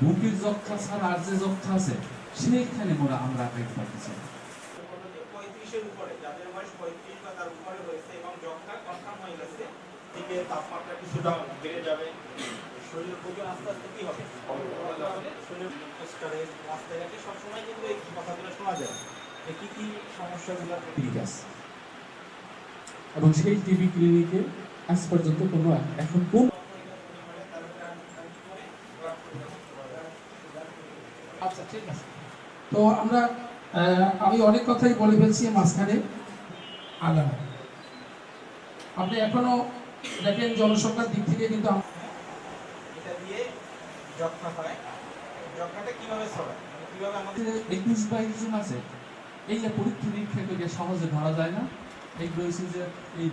বুকের যক্ষা ছাড়া আর যে যক্ষা আছে সেইখানে মোরা আমরা পারতেছি না। পঁয়ত্রিশের উপরে যাদের বয়স পঁয়ত্রিশ বা তার উপরে হয়েছে এবং যক্ষা কনফার্ম হয়ে গেছে দিকে তাপমাত্রা কিছুটা বেড়ে যাবে শরীরের আস্তে আস্তে কি হবে সবসময় কিন্তু কথাগুলো শোনা যায় কি সমস্যাগুলো এবং সেই টিবি ক্লিনিকে আজ পর্যন্ত কোনো এখন কোন আচ্ছা ঠিক আছে। তো আমরা আমি অনেক কথাই বলে ফেলছি মাঝখানে। আগাম আপনি এখনও দেখেন জনসংখ্যার দিক থেকে কিন্তু এটা দিয়ে যক্ষা হয় যক্ষাটা কীভাবে ছড়ায়? কীভাবে আমাদের একুশ বাইশ জন আছে। এই যে পরীক্ষা নিরীক্ষা করে সহজে ধরা যায় না। হচ্ছে যে এই